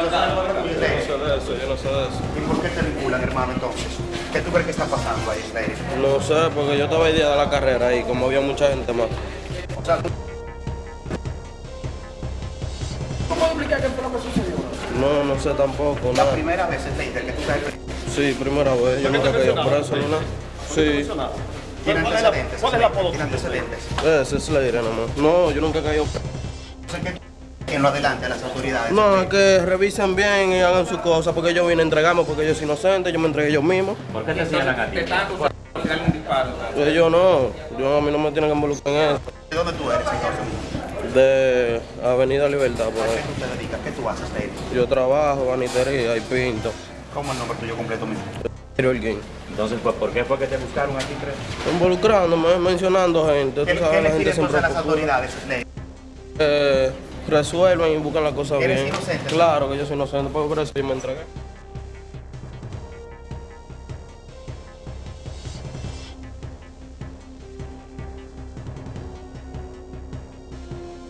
Yo no sé de eso, yo no sé de eso. ¿Y por qué te vinculan, hermano, entonces? ¿Qué tú crees que está pasando ahí, Slayer? No sé, porque yo estaba el día de la carrera y como había mucha gente más. O sea, tú- ¿Cómo explicar qué fue lo que sucedió? No, no sé tampoco, la nada. primera vez, Slayer, que tú estás. Sí, primera vez, yo nunca caí preso ni nada. Sí, ¿Tiene ¿Cuál es la- antecedentes? cuál es la apodo ¿Tiene antecedentes? ese es Slayer nomás. No, yo nunca he caído preso. En lo adelante a las autoridades. No, es que revisen bien y hagan sus cosas, porque yo vine a entregarme, porque yo soy inocente, yo me entregué yo mismo. ¿Por qué te señalan a ti? Ellos no, yo a mí no me tienen que involucrar en eso. ¿De dónde tú eres, entonces? De Avenida Libertad, por ¿A qué ahí. tú te dedicas? ¿Qué tú haces, Slayer? Yo trabajo, banitería y pinto. ¿Cómo es el nombre tuyo completo, mismo? Entonces, pues, ¿por qué fue que te buscaron aquí preso? Involucrándome, mencionando gente. ¿Qué, Tú qué sabes, la gente siempre a las procura autoridades, que resuelvan y buscan las cosas ¿Eres bien. inocente? Claro que yo soy inocente, por eso yo me entregué.